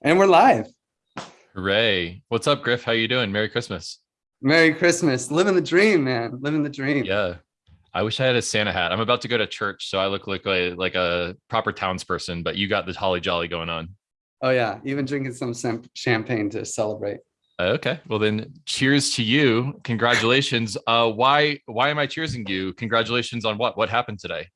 And we're live. Hooray. What's up, Griff? How you doing? Merry Christmas. Merry Christmas. Living the dream, man. Living the dream. Yeah. I wish I had a Santa hat. I'm about to go to church, so I look like a, like a proper townsperson, but you got this holly jolly going on. Oh yeah, even drinking some champagne to celebrate. Okay, well then, cheers to you. Congratulations. Uh, why why am I cheersing you? Congratulations on what? What happened today?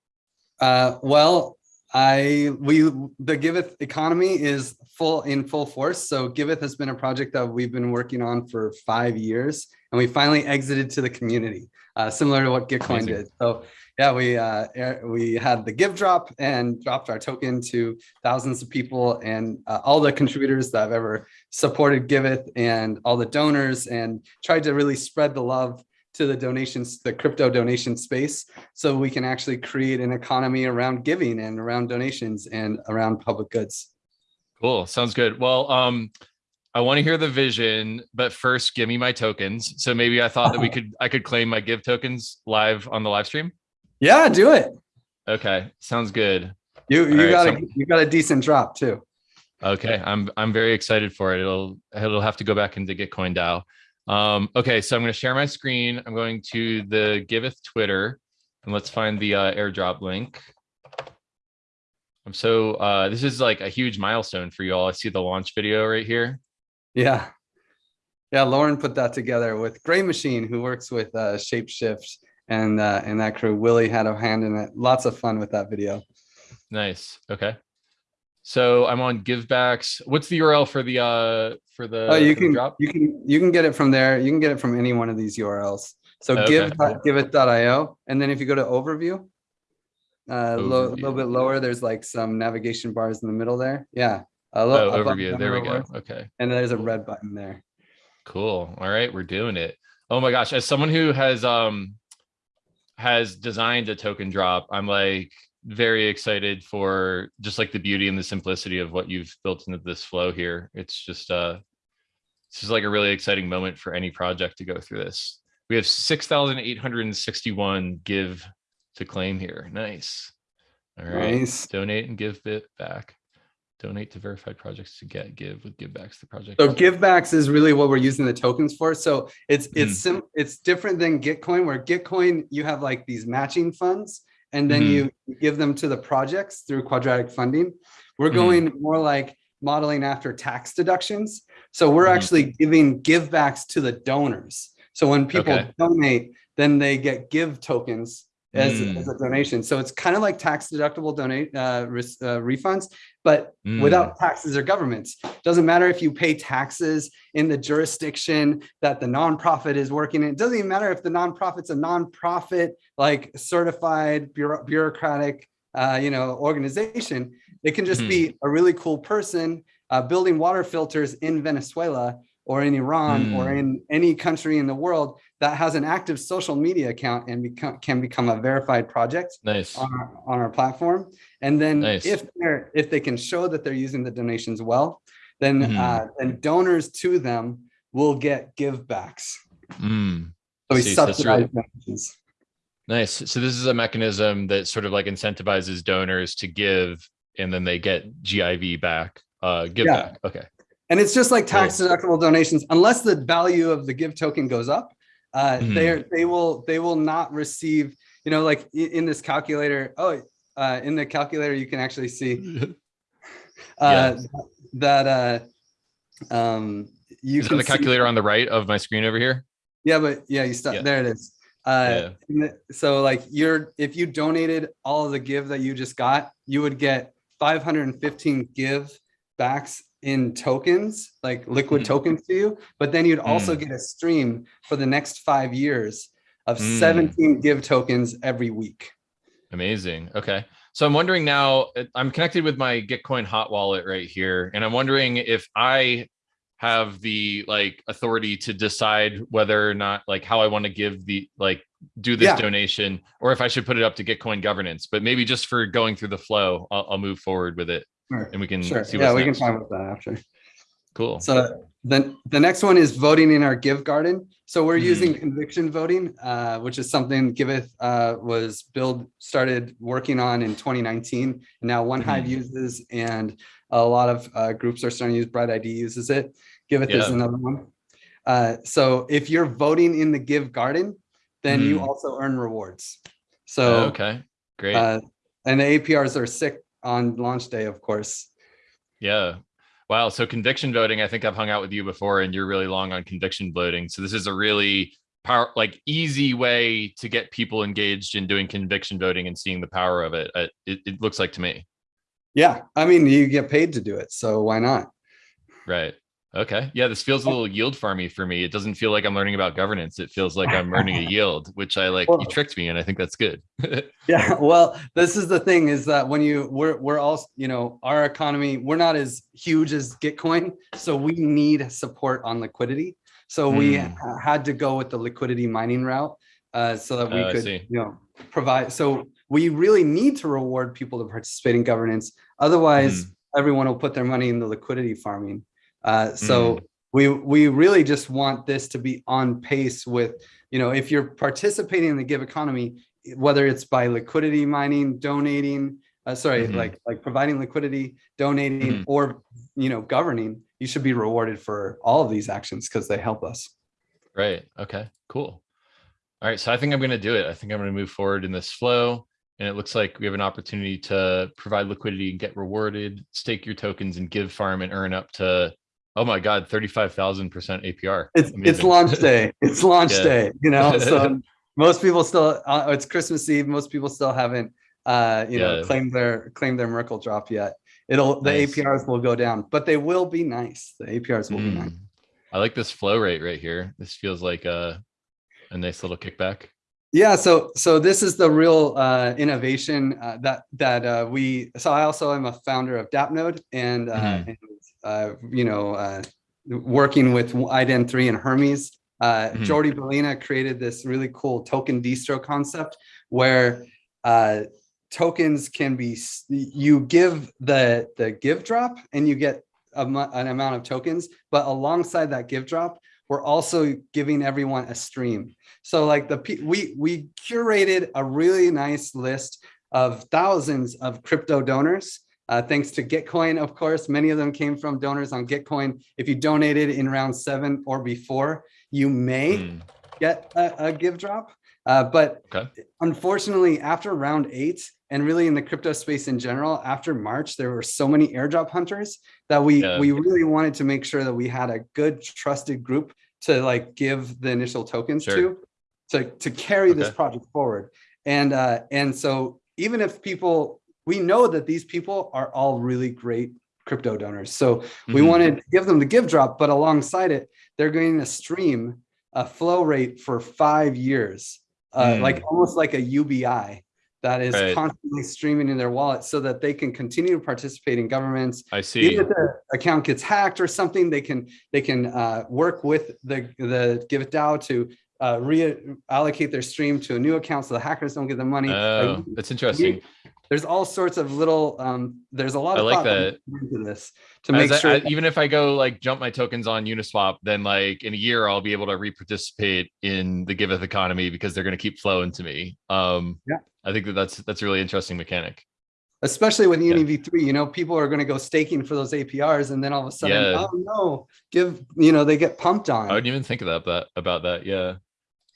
Uh, well, I we the Giveth economy is full in full force. So Giveth has been a project that we've been working on for five years, and we finally exited to the community, uh, similar to what Gitcoin did. So yeah, we uh, we had the give drop and dropped our token to thousands of people and uh, all the contributors that have ever supported Giveth and all the donors and tried to really spread the love to the donations, the crypto donation space, so we can actually create an economy around giving and around donations and around public goods. Cool, sounds good. Well, um, I want to hear the vision, but first give me my tokens. So maybe I thought that we could, I could claim my give tokens live on the live stream. Yeah, do it. Okay, sounds good. You you got a you got a decent drop too. Okay, I'm I'm very excited for it. It'll it'll have to go back into Gitcoin DAO. Um, okay, so I'm going to share my screen. I'm going to the Giveth Twitter and let's find the uh, airdrop link. I'm so, uh, this is like a huge milestone for you all. I see the launch video right here. Yeah. Yeah, Lauren put that together with Gray Machine, who works with uh, Shapeshift and uh, and that crew. Willie had a hand in it. Lots of fun with that video. Nice. Okay. So I'm on givebacks. What's the URL for the uh for the Oh, you can drop? you can you can get it from there. You can get it from any one of these URLs. So okay. give giveth.io and then if you go to overview uh, a little bit lower, there's like some navigation bars in the middle there. Yeah. A little, oh, overview. There we go. Okay. And there's a red button there. Cool. All right, we're doing it. Oh my gosh, as someone who has um has designed a token drop, I'm like very excited for just like the beauty and the simplicity of what you've built into this flow here. It's just uh this is like a really exciting moment for any project to go through this. We have 6,861 give to claim here. Nice. All right. Nice. Donate and give bit back. Donate to verified projects to get give with givebacks to project. So givebacks is really what we're using the tokens for. So it's it's mm. sim it's different than Gitcoin, where Gitcoin you have like these matching funds and then mm you give them to the projects through quadratic funding. We're mm-hmm. going mm more like modeling after tax deductions. So we're mm actually giving givebacks to the donors. So when people okay. donate, then they get give tokens as, mm. as a donation. So it's kind of like tax deductible donate uh, uh, refunds, but mm. without taxes or governments. Doesn't matter if you pay taxes in the jurisdiction that the nonprofit is working in. It doesn't even matter if the nonprofit's a nonprofit like certified bureau bureaucratic, uh, you know, organization. It can just mm be a really cool person uh, building water filters in Venezuela or in Iran mm. or in any country in the world that has an active social media account and become, can become a verified project nice. on, our, on our platform. And then nice. if they're if they can show that they're using the donations well, then mm. uh, then donors to them will get givebacks. Mm. So we subsidize really, donations. Nice. So this is a mechanism that sort of like incentivizes donors to give and then they get GIV back, uh, give yeah. back. Okay. And it's just like tax deductible donations, unless the value of the give token goes up, uh, mm they they will they will not receive, you know, like in this calculator. Oh, uh, in the calculator, you can actually see uh, that uh, um, you is can the calculator on the right of my screen over here. Yeah, but yeah, you stop. Yeah. There it is. Uh, yeah. so like you're, if you donated all of the give that you just got, you would get 515 give backs in tokens, like liquid mm. tokens to you, but then you'd also mm. get a stream for the next five years of mm. 17 give tokens every week. Amazing. Okay. So I'm wondering now, I'm connected with my Gitcoin hot wallet right here, and I'm wondering if I have the like authority to decide whether or not like how I want to give the like do this yeah. donation or if I should put it up to Gitcoin governance. But maybe just for going through the flow, I'll, I'll move forward with it sure. and we can sure. see. Yeah, we next. can talk about that after. cool. So then the next one is voting in our Give Garden. So we're Mhm. using conviction voting, uh, which is something Giveth uh, was build started working on in 2019. And now One Hive Mhm. uses, and a lot of uh, groups are starting to use. Bright ID uses it. Giveth is another one. Uh, so if you're voting in the Give Garden, then you Mhm. also earn rewards. So okay, great. uh, and the APRs are sick on launch day, of course. Yeah. Wow. So conviction voting, I think I've hung out with you before and you're really long on conviction voting. So this is a really power, like easy way to get people engaged in doing conviction voting and seeing the power of it. Uh, It, it looks like to me. Yeah, I mean, you get paid to do it, so why not? Right. Okay. Yeah. This feels a little yield farmy for me. It doesn't feel like I'm learning about governance. It feels like I'm earning a yield, which I like, you tricked me and I think that's good. Yeah, well, this is the thing is that when you we're we're all you know our economy we're not as huge as Gitcoin, so we need support on liquidity. So we Hmm. ha- had to go with the liquidity mining route uh, so that we Oh, could you know provide. So we really need to reward people to participate in governance. Otherwise, Hmm. everyone will put their money in the liquidity farming. Uh, so we we really just want this to be on pace with you know if you're participating in the give economy whether it's by liquidity mining donating uh, sorry Mhm. like like providing liquidity donating Mhm. or you know governing you should be rewarded for all of these actions because they help us Right. Okay. Cool. All right. So I think I'm going to do it. I think I'm going to move forward in this flow. And it looks like we have an opportunity to provide liquidity and get rewarded, stake your tokens and give farm and earn up to, oh my God, 35,000% APR. it's it's launch day it's launch Yeah. day you know so most people still uh, it's christmas eve most people still haven't uh you know claimed their claimed their merkle drop yet it'll the Nice. aprs will go down but they will be nice the aprs will be nice Mm. I like this flow rate right here. This feels like a, a nice little kickback. Yeah, so so this is the real uh, innovation uh, that that uh, we. So I also am a founder of DAppNode, and, uh, Mhm. and uh, you know, uh, working with IDEN three and Hermez. Uh, Mhm. Jordi Baylina created this really cool token distro concept where uh, tokens can be. You give the the give drop, and you get a, an amount of tokens, but alongside that give drop, we're also giving everyone a stream. So like the we we curated a really nice list of thousands of crypto donors. Uh, thanks to Gitcoin, of course, many of them came from donors on Gitcoin. If you donated in round seven or before, you may Mm. get a, a give drop. Uh, but Okay. unfortunately, after round eight, and really in the crypto space in general, after March, there were so many airdrop hunters that we Yeah. we really wanted to make sure that we had a good trusted group to like give the initial tokens Sure. to, to to carry this project forward. And uh, and so even if people, we know that these people are all really great crypto donors. So we Mhm. wanted to give them the give drop, but alongside it, they're going to stream a flow rate for five years, uh, Mm. like almost like a UBI that is Right. constantly streaming in their wallet so that they can continue to participate in governments. I see. Even if the account gets hacked or something, they can they can uh, work with the the Giveth DAO to uh, reallocate their stream to a new account so the hackers don't get the money. Oh, that's interesting. There's all sorts of little um, there's a lot I of like that into this to As make I- sure I- even if I go like jump my tokens on Uniswap, then like in a year I'll be able to re-participate in the Giveth economy because they're going to keep flowing to me. Um, Yeah. I think that that's that's a really interesting mechanic. especially with Yeah. Uni V3, you know, people are going to go staking for those APRs and then all of a sudden, Yeah. oh no, give, you know, they get pumped on. I wouldn't even think about that about that. Yeah.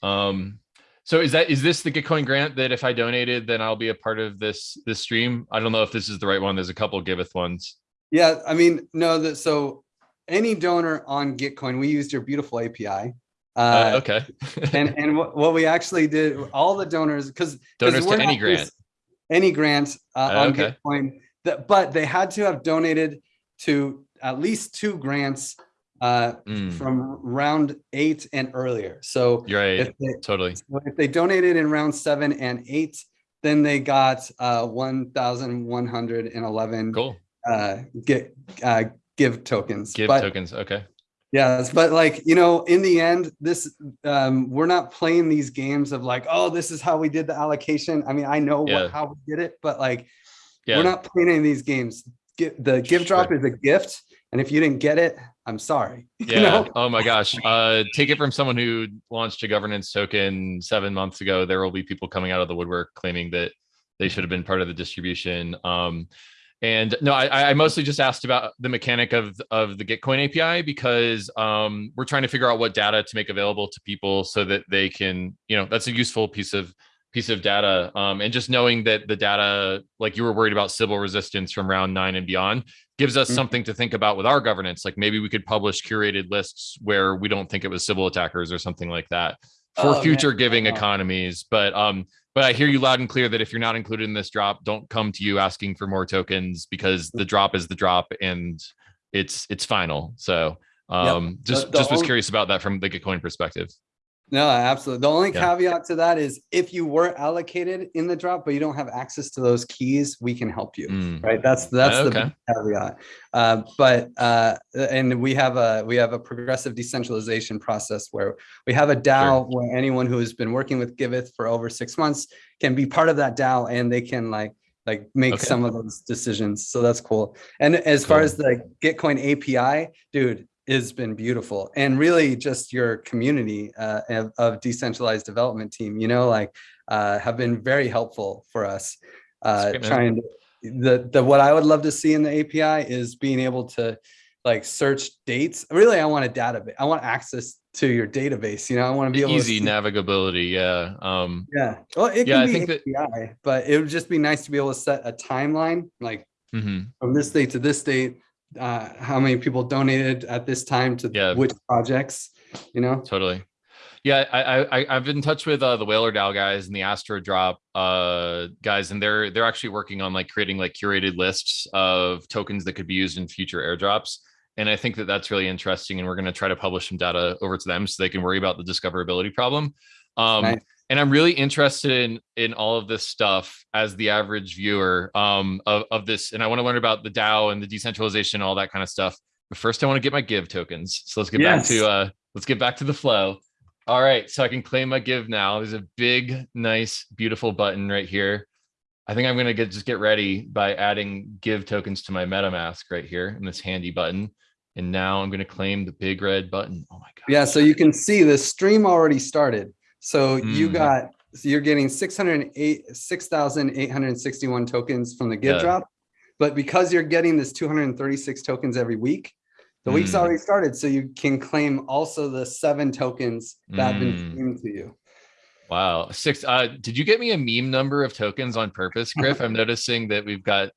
Um, so is that is this the Gitcoin grant that if I donated, then I'll be a part of this this stream? I don't know if this is the right one. There's a couple Giveth ones. Yeah, I mean, no, that so any donor on Gitcoin, we used your beautiful API. Uh, Uh, okay. and and what, what we actually did, all the donors, because Donors to any grant. any grant uh, Oh, on okay. Gitcoin, that but they had to have donated to at least two grants uh, Mm, from round eight and earlier. So you're right. if they, Totally. So if they donated in round seven and eight, then they got uh, 1,111 Cool. uh, get uh, give tokens. Give but, tokens. Okay. Yes, but like you know, in the end, this um, we're not playing these games of like, oh, this is how we did the allocation. I mean, I know Yeah. what, how we did it, but like Yeah. we're not playing any of these games. Gi- The give drop is a gift, And if you didn't get it, I'm sorry. you Yeah. know? Oh my gosh. Uh, take it from someone who launched a governance token seven months ago. There will be people coming out of the woodwork claiming that they should have been part of the distribution. Um, and no, I, I mostly just asked about the mechanic of of the Gitcoin API because um, we're trying to figure out what data to make available to people so that they can, you know, that's a useful piece of piece of data. Um, and just knowing that the data, like you were worried about Sybil resistance from round nine and beyond, gives us Mhm. something to think about with our governance. Like maybe we could publish curated lists where we don't think it was Sybil attackers or something like that for Oh, man. future giving Oh. economies. But um, but I hear you loud and clear that if you're not included in this drop, don't come to you asking for more tokens because the drop is the drop and it's it's final. So um, just the just was only- curious about that from the Gitcoin perspective. No, absolutely. The only Yeah. caveat to that is if you were allocated in the drop, but you don't have access to those keys, we can help you. Mm. Right. That's that's the Okay. big caveat. Uh, but uh, and we have a we have a progressive decentralization process where we have a DAO where anyone who has been working with Giveth for over six months can be part of that DAO and they can like like make Okay. some of those decisions. So that's cool. And as far as the Gitcoin API, dude, has been beautiful and really just your community uh, of, of decentralized development team, you know, like uh, have been very helpful for us. Uh, trying to, the, the, what I would love to see in the API is being able to like search dates. Really, I want a database. I want access to your database. You know, I want to be able Easy to navigability. Yeah. Um, Yeah. Well, it Yeah, can I be think that- API, but it would just be nice to be able to set a timeline, like mhm. from this date to this date, uh, how many people donated at this time to Yeah. which projects, you know? Totally. Yeah, I, I I- I've been in touch with uh, the Whaler DAO guys and the Astro Drop uh, guys, and they're they're actually working on like creating like curated lists of tokens that could be used in future airdrops. And I think that that's really interesting, and we're going to try to publish some data over to them so they can worry about the discoverability problem. Um, Nice. And I'm really interested in in all of this stuff as the average viewer um, of of this, and I want to learn about the DAO and the decentralization, all that kind of stuff. But first, I want to get my give tokens. So let's get back to uh, let's get back to the flow. All right, so I can claim my give now. There's a big, nice, beautiful button right here. I think I'm gonna get just get ready by adding give tokens to my MetaMask right here in this handy button. And now I'm gonna claim the big red button. Oh my god. Yeah, so you can see the stream already started. So you Mm. got, so you're getting 608, 6,861 tokens from the give Yeah. drop. But because you're getting this 236 tokens every week, the week's Mm. already started. So you can claim also the seven tokens that have been Mm. streamed to you. Wow. Six. Uh, did you get me a meme number of tokens on purpose, Griff? I'm noticing that we've got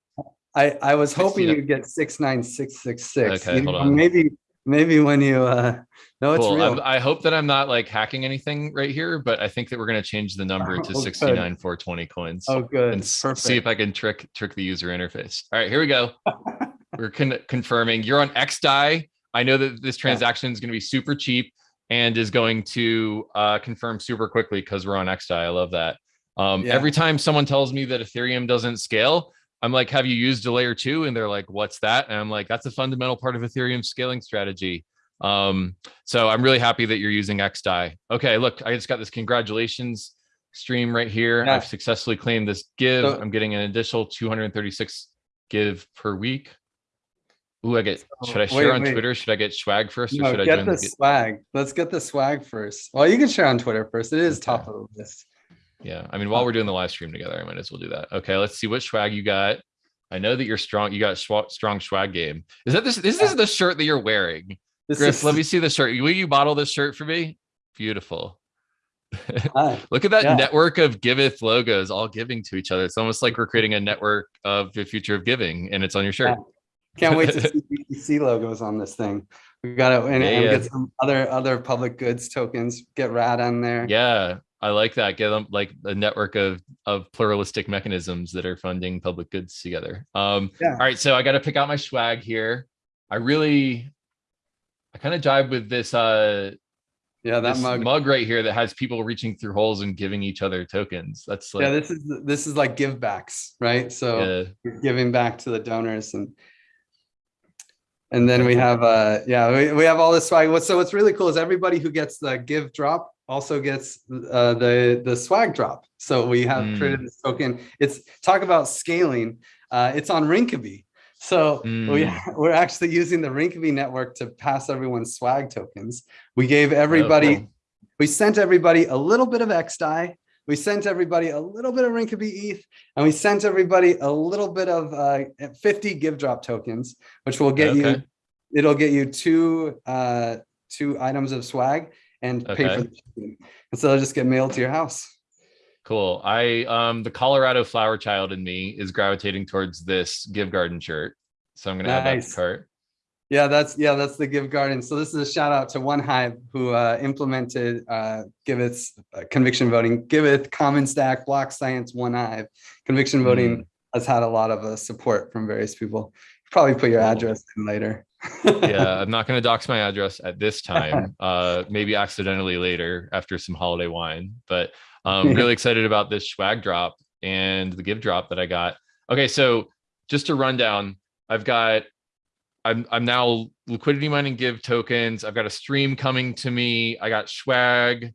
I, I was hoping you'd get 69666. Okay, You hold on. Maybe, maybe when you, uh, no, it's cool. real. I hope that I'm not like hacking anything right here, but I think that we're gonna change the number to Oh, good. 69 420 coins. Oh, good. and Perfect. see if I can trick trick the user interface. All right, here we go. We're con- confirming you're on XDAI. I know that this transaction is going to be super cheap and is going to uh, confirm super quickly because we're on XDAI. I love that. Um, Yeah. Every time someone tells me that Ethereum doesn't scale, I'm like, "Have you used a layer two? And they're like, "What's that?" And I'm like, "That's a fundamental part of Ethereum scaling strategy." Um, so I'm really happy that you're using XDAI. Okay, look, I just got this congratulations stream right here. Yeah. I've successfully claimed this give. So- I'm getting an additional 236 give per week. Ooh, I get, So, should I wait, share on wait. Twitter? Should I get swag first or No, should I get join the the, swag. Let's get the swag first. Well, you can share on Twitter first. It is top of the list. Yeah, I mean, while we're doing the live stream together, I might as well do that. Okay, let's see what swag you got. I know that you're strong. You got strong swag game. Is that this? This is the shirt that you're wearing. This Griff, is- let me see the shirt. Will you bottle this shirt for me? Beautiful. Look at that Yeah. network of giveth logos all giving to each other. It's almost like we're creating a network of the future of giving, and it's on your shirt. Can't wait to see BTC logos on this thing. We got to and, Yeah, and yeah. get some other other public goods tokens. Get RAD on there. Yeah, I like that. Get them like a network of of pluralistic mechanisms that are funding public goods together. Um, Yeah. all right, so I got to pick out my swag here. I really, I kind of jive with this uh Yeah, that this mug. mug. right here that has people reaching through holes and giving each other tokens. That's like yeah, this is this is like give backs, right? So yeah, giving back to the donors and and then we have uh yeah we, we have all this swag What so what's really cool is everybody who gets the give drop also gets uh the the swag drop so we have Mm. created this token it's talk about scaling uh it's on Rinkeby So we, Mm. we're actually using the Rinkeby network to pass everyone swag tokens. We gave everybody, cool. we sent everybody a little bit of XDAI. We sent everybody a little bit of Rinkeby ETH, and we sent everybody a little bit of uh, 50 give drop tokens, which will get you, it'll get you two, uh, two items of swag and pay for the token. And so they'll just get mailed to your house. Cool. I um the Colorado flower child in me is gravitating towards this Give Garden shirt. So I'm gonna add that to Nice. cart. Yeah, that's yeah, that's the Give Garden. So this is a shout out to One Hive who uh, implemented uh, Giveth's uh, conviction voting. Giveth, Common Stack, Block Science, One Hive. Conviction voting has had a lot of uh, support from various people. Probably put your Cool. address in later. Yeah, I'm not gonna dox my address at this time. Uh maybe accidentally later after some holiday wine, but I'm um really excited about this swag drop and the give drop that I got. Okay, so just to run down, I've got I'm I'm now liquidity mining give tokens. I've got a stream coming to me. I got swag,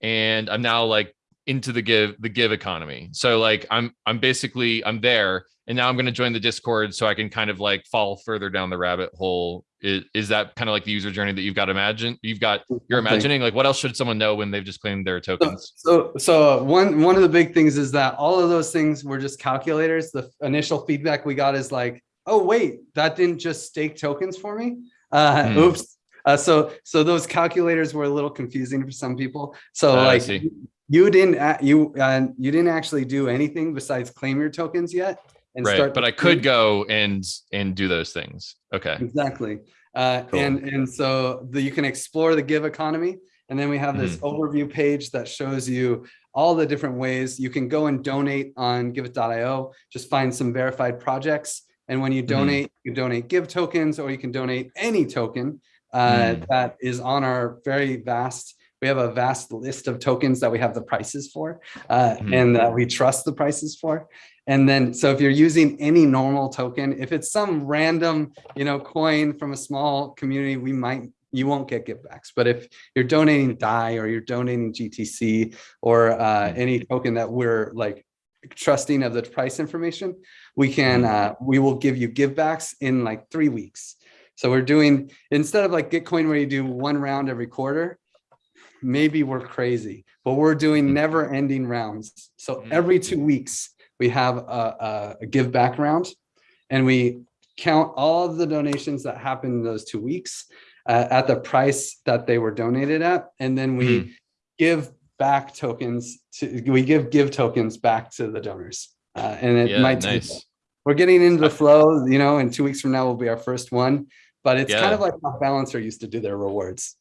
and I'm now like into the give the give economy. So like I'm I'm basically I'm there, and now I'm going to join the Discord so I can kind of like fall further down the rabbit hole. Is, is that kind of like the user journey that you've got imagine you've got you're imagining like what else should someone know when they've just claimed their tokens? so, so one one of the big things is that all of those things were just calculators. The initial feedback we got is like, oh wait, that didn't just stake tokens for me. Uh, Hmm. Oops. Uh, so so those calculators were a little confusing for some people. So I like see. you didn't you uh, you didn't actually do anything besides claim your tokens yet. And Right, start but I could go and and do those things. Okay. Exactly. Uh, Cool. and, and so the, you can explore the give economy. And then we have this Mm-hmm. overview page that shows you all the different ways you can go and donate on giveth.io. Just find some verified projects. And when you Mhm. donate, you donate give tokens or you can donate any token uh, Mm. that is on our very vast we have a vast list of tokens that we have the prices for uh, Mhm. and that we trust the prices for. And then, so if you're using any normal token, if it's some random, you know, coin from a small community, we might, you won't get givebacks. But if you're donating DAI or you're donating GTC or uh, Mhm. any token that we're like trusting of the price information, we can, uh, we will give you givebacks in like three weeks. So we're doing, instead of like Gitcoin where you do one round every quarter, maybe we're crazy, but we're doing never ending rounds. So Mhm. every two weeks, we have a, a, give back round and we count all of the donations that happened in those two weeks uh, at the price that they were donated at. And then we give back tokens to, we give give tokens back to the donors. Uh, and it Yeah, might take nice. we're getting into the flow, you know, and two weeks from now will be our first one. But it's kind of like how Balancer used to do their rewards.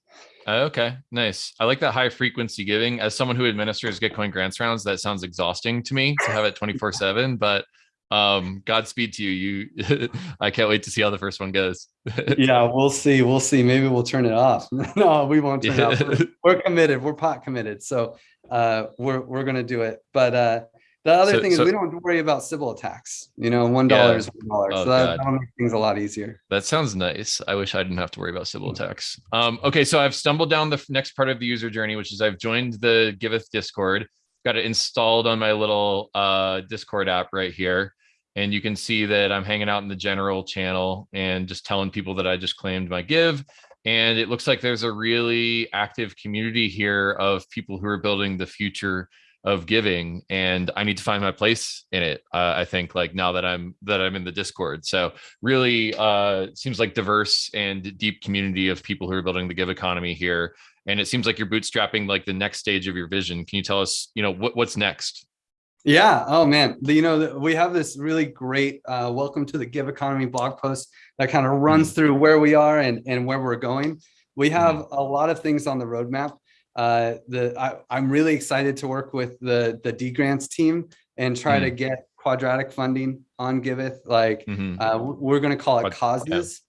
Okay, nice. I like that high frequency giving. As someone who administers Gitcoin grants rounds, that sounds exhausting to me to have it 24 seven, but um, Godspeed to you. You, I can't wait to see how the first one goes. yeah, we'll see. We'll see. Maybe we'll turn it off. no, we won't turn it off. We're, we're committed. We're pot committed. So uh, we're we're gonna do it. But uh, the other So- thing is so- we don't worry about Sybil attacks. You know, one dollar Yeah. is one dollar. Oh, so that, that'll make things a lot easier. That sounds nice. I wish I didn't have to worry about Sybil attacks. Um, okay, so I've stumbled down the next part of the user journey, which is I've joined the Giveth Discord, got it installed on my little uh, Discord app right here. And you can see that I'm hanging out in the general channel and just telling people that I just claimed my give. And it looks like there's a really active community here of people who are building the future of giving and i need to find my place in it uh, i think like now that i'm that i'm in the discord so really uh seems like diverse and deep community of people who are building the give economy here and it seems like you're bootstrapping like the next stage of your vision can you tell us you know what, what's next Yeah. Oh man. The- You know, we have this really great uh, welcome to the give economy blog post that kind of runs through where we are and, and where we're going. We have a lot of things on the roadmap. Uh, the I, I'm really excited to work with the the D grants team and try to get quadratic funding on Giveth. Like Mhm. uh, we're going to call it Quad- yeah. causes.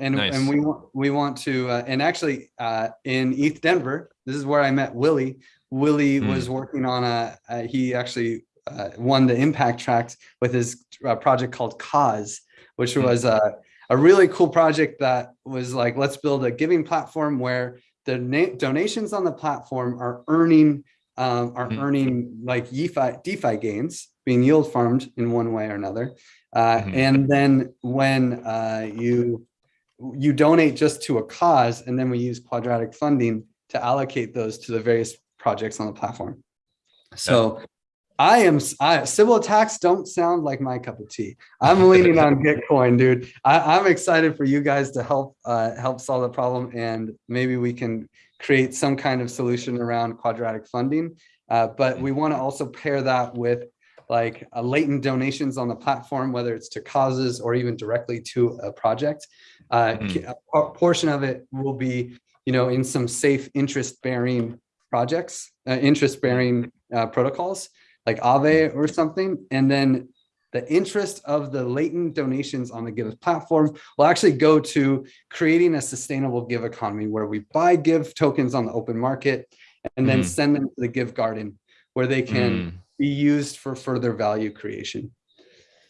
And, Nice. and we want we want to uh, and actually uh, in ETH Denver, this is where I met Willie. Willie Hmm. was working on a, uh, he actually uh, won the impact tract with his uh, project called Cause, which Hmm. was a, a really cool project that was like, let's build a giving platform where the na- donations on the platform are earning um, are Hmm. earning like DeFi, DeFi gains being yield farmed in one way or another. Uh, mm -hmm. And then when uh, you you donate just to a cause, and then we use quadratic funding to allocate those to the various projects on the platform. So I am I, Sybil attacks don't sound like my cup of tea. I'm leaning on Gitcoin, dude. I, am excited for you guys to help uh, help solve the problem, and maybe we can create some kind of solution around quadratic funding. Uh, but we want to also pair that with like uh, latent donations on the platform, whether it's to causes or even directly to a project. Mm. A portion of it will be, you know, in some safe interest-bearing projects, uh, interest-bearing uh, protocols like Aave or something. And then the interest of the latent donations on the Give platform will actually go to creating a sustainable Give economy where we buy Give tokens on the open market and then mm. send them to the Give Garden where they can mm. be used for further value creation.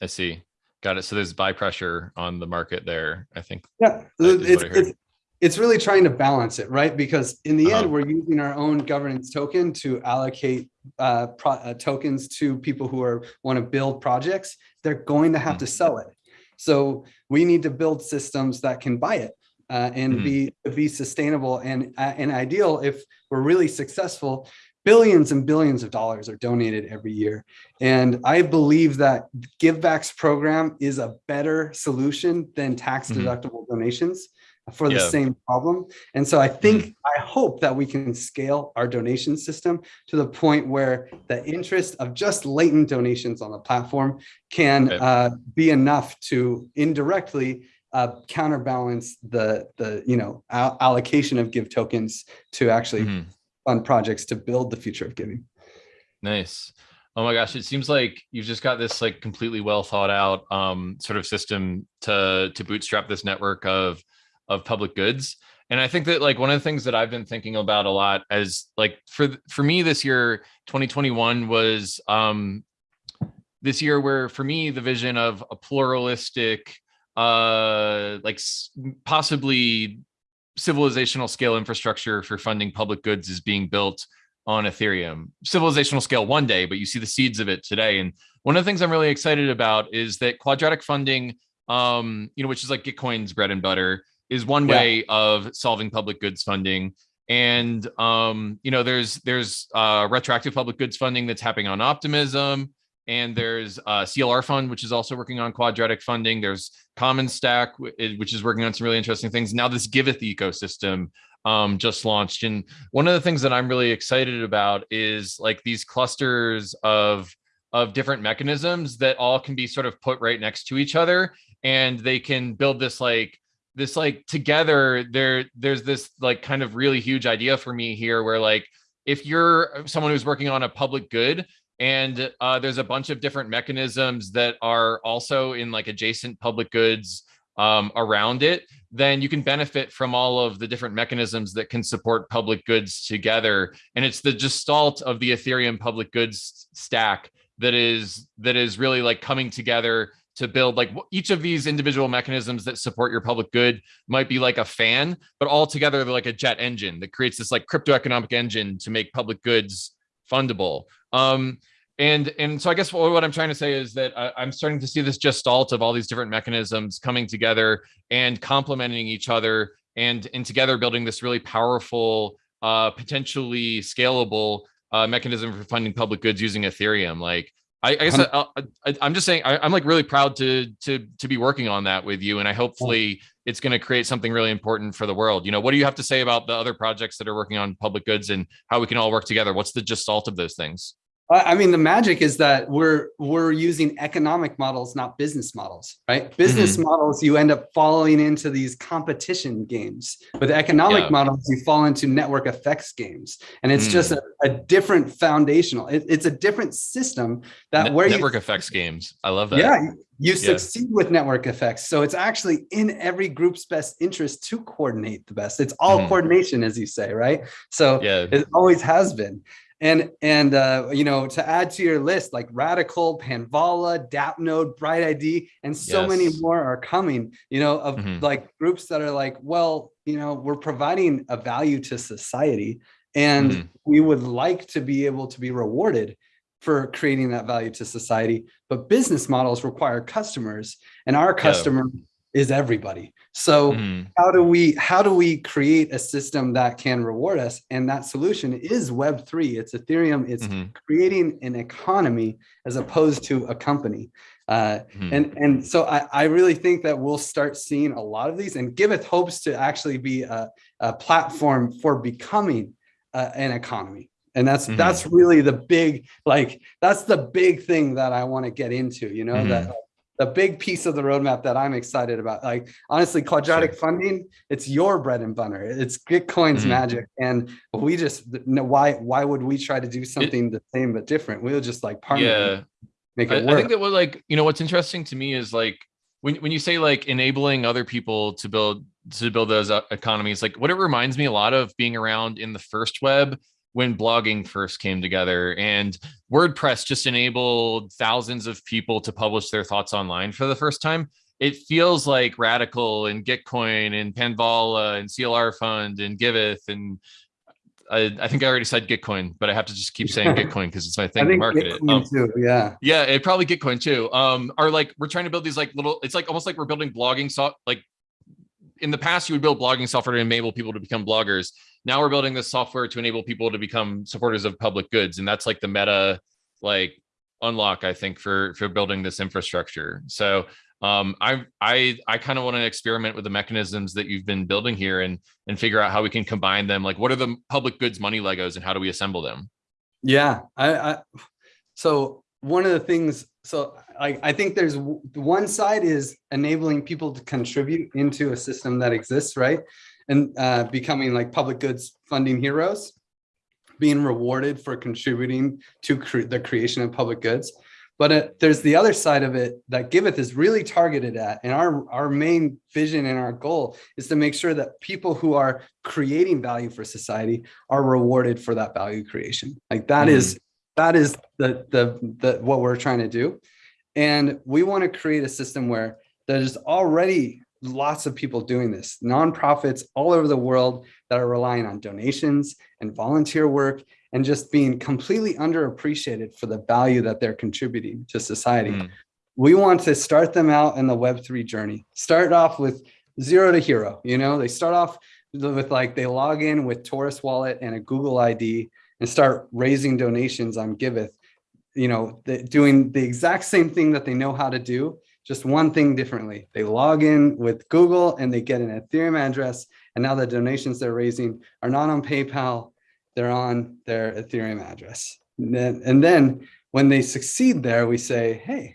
I see. Got it. So there's buy pressure on the market there, I think. Yeah, it's, it's, it's really trying to balance it, right? Because in the uh -huh. end, we're using our own governance token to allocate uh, uh, tokens to people who are want to build projects. They're going to have mm -hmm. to sell it. So we need to build systems that can buy it uh, and mm -hmm. be be sustainable and uh, and ideal. If we're really successful, billions and billions of dollars are donated every year. And I believe that GiveBack's program is a better solution than tax mm-hmm. deductible mm -hmm. donations for the yeah. same problem. And so I think, mm I hope that we can scale our donation system to the point where the interest of just latent donations on the platform can okay. uh, be enough to indirectly uh, counterbalance the, the you know, allocation of give tokens to actually mm -hmm. fund projects to build the future of giving. Nice. Oh my gosh, it seems like you've just got this like completely well thought out um, sort of system to to bootstrap this network of of public goods and i think that like one of the things that i've been thinking about a lot as like for for me this year 2021 was um this year where for me the vision of a pluralistic uh like possibly civilizational scale infrastructure for funding public goods is being built on ethereum. Civilizational scale one day but you see the seeds of it today and one of the things i'm really excited about is that quadratic funding um you know which is like gitcoin's bread and butter is one yeah. way of solving public goods funding. And um, you know, there's there's uh, retroactive public goods funding that's happening on Optimism, and there's uh, CLR Fund, which is also working on quadratic funding. There's Common Stack, which is working on some really interesting things. Now this Giveth ecosystem um, just launched, and one of the things that I'm really excited about is like these clusters of of different mechanisms that all can be sort of put right next to each other, and they can build this like this like together there there's this like kind of really huge idea for me here where like if you're someone who's working on a public good and uh, there's a bunch of different mechanisms that are also in like adjacent public goods um, around it, then you can benefit from all of the different mechanisms that can support public goods together. And it's the gestalt of the Ethereum public goods stack that is that is really like coming together to build like each of these individual mechanisms that support your public good might be like a fan, but all together they're like a jet engine that creates this like crypto economic engine to make public goods fundable. Um, and and so I guess what, I'm trying to say is that I, I'm starting to see this gestalt of all these different mechanisms coming together and complementing each other and and together building this really powerful, uh, potentially scalable uh, mechanism for funding public goods using Ethereum. Like I, I guess I, am just saying I, am like really proud to to to be working on that with you, and I hopefully it's going to create something really important for the world. You know, what do you have to say about the other projects that are working on public goods and how we can all work together? What's the gestalt of those things? I mean, the magic is that we're we're using economic models, not business models, right? Business mm -hmm. models, you end up falling into these competition games. With economic yeah. models, you fall into network effects games, and it's mm. just a, a, different foundational. It, it's a different system that Net where network you, effects games. I love that. Yeah, you yeah. succeed with network effects. So it's actually in every group's best interest to coordinate the best. It's all mm. coordination, as you say, right? So yeah. it always has been. And, and uh, you know, to add to your list, like Radical, Panvala, DAppNode, Bright ID, and so yes. many more are coming, you know, of mm -hmm. like groups that are like, well, you know, we're providing a value to society and mm -hmm. we would like to be able to be rewarded for creating that value to society, but business models require customers and our customer yeah. Is everybody. So mm. how do we how do we create a system that can reward us? And that solution is Web3. It's Ethereum. It's mm -hmm. creating an economy as opposed to a company. Uh, mm. And and so I, I really think that we'll start seeing a lot of these and Giveth hopes to actually be a, a platform for becoming uh, an economy and that's mm -hmm. that's really the big like that's the big thing that i want to get into you know mm -hmm. that mm-hmm. The big piece of the roadmap that i'm excited about. Like honestly quadratic sure. funding it's your bread and butter. It's Gitcoin's mm -hmm. magic. And we just know why why would we try to do something it, the same but different? We'll just like partner yeah. make it I, I think that what like you know what's interesting to me is like when, when you say like enabling other people to build to build those uh, economies like what it reminds me a lot of being around in the first web when blogging first came together and WordPress just enabled thousands of people to publish their thoughts online for the first time. It feels like Radical and Gitcoin and Panvala and CLR Fund and Giveth and I, I, think I already said Gitcoin, but I have to just keep saying Gitcoin because it's my thing to market it. Um, too, yeah, yeah, it probably Gitcoin too. Um, are like we're trying to build these like little. It's like almost like we're building blogging so like in the past you would build blogging software to enable people to become bloggers. Now we're building this software to enable people to become supporters of public goods and that's like the meta like unlock i think for for building this infrastructure. So um i i i kind of want to experiment with the mechanisms that you've been building here and and figure out how we can combine them. Like what are the public goods money legos and how do we assemble them? Yeah i i so one of the things so I, I think there's one side is enabling people to contribute into a system that exists right and uh, becoming like public goods funding heroes, being rewarded for contributing to cre the creation of public goods. But uh, there's the other side of it that Giveth is really targeted at. And our, our main vision and our goal is to make sure that people who are creating value for society are rewarded for that value creation. Like that mm. is that is the, the, the what we're trying to do. And we want to create a system where there's already lots of people doing this, nonprofits all over the world that are relying on donations and volunteer work and just being completely underappreciated for the value that they're contributing to society. Mm. We want to start them out in the Web3 journey. Start off with zero to hero, you know, they start off with like, they log in with Torus wallet and a Google ID and start raising donations on Giveth, you know, doing the exact same thing that they know how to do, just one thing differently. They log in with Google and they get an Ethereum address. And now the donations they're raising are not on PayPal, they're on their Ethereum address. And then, and then when they succeed there, we say, hey,